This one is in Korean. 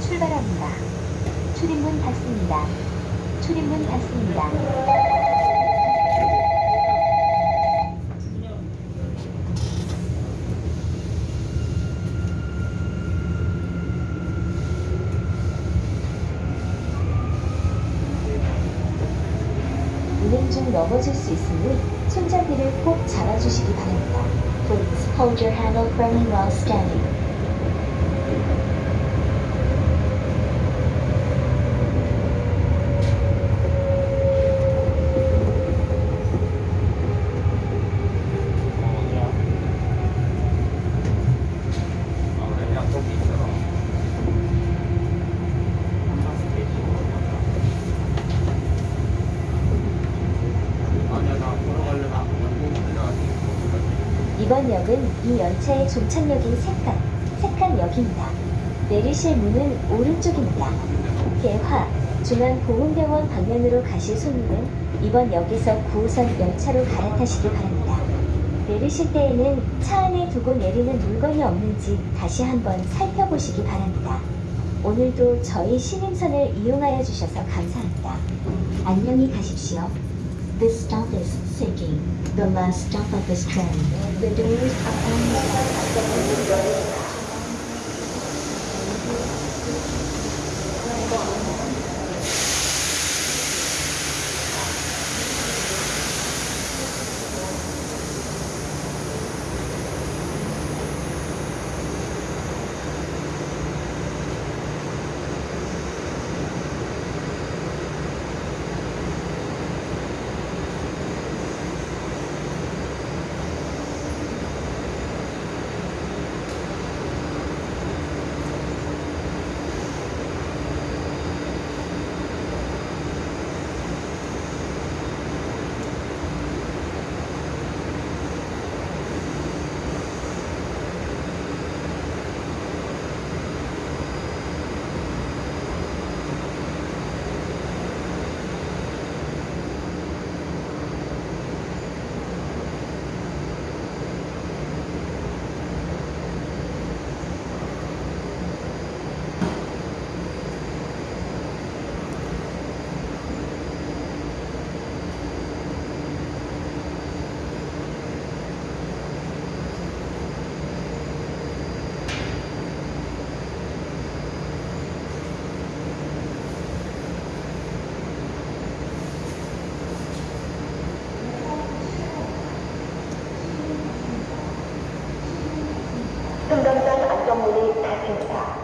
출발합니다. 출입문 닫습니다. 출입문 닫습니다. 운행 중 넘어질 수 있으니 손잡이를 꼭 잡아주시기 바랍니다. Please hold your handle firmly while standing. 어디야? 아 그래 약속이 있어서 아니야 나 보러 가려나 이번 역은 이 열차의 종착역인 색간, 색간역입니다. 내리실 문은 오른쪽입니다. 개화, 중앙보훈병원 방면으로 가실 손님은 이번 역에서 9호선 열차로 갈아타시기 바랍니다. 내리실 때에는 차 안에 두고 내리는 물건이 없는지 다시 한번 살펴보시기 바랍니다. 오늘도 저희 신임선을 이용하여 주셔서 감사합니다. 안녕히 가십시오. This stop is Seking, the last stop of this train. The doors are on 승강장 안전문이 닫힙니다.